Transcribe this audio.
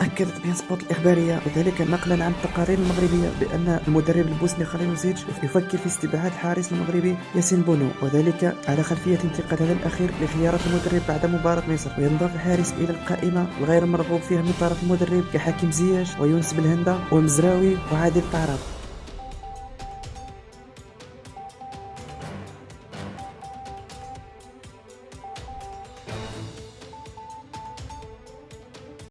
أكدت beIN Sports الإخبارية وذلك نقلا عن التقارير المغربية بأن المدرب البوسني خليلوزيتش يفكر في استبعاد حارس المغربي ياسين بونو وذلك على خلفية انتقاده الأخير لخيارات المدرب بعد مباراة مصر. وينضاف الحارس إلى القائمة الغير مرغوب فيها من طرف المدرب كحكيم زياش ويونس بلهندة ومزراوي وعادل تاعرابت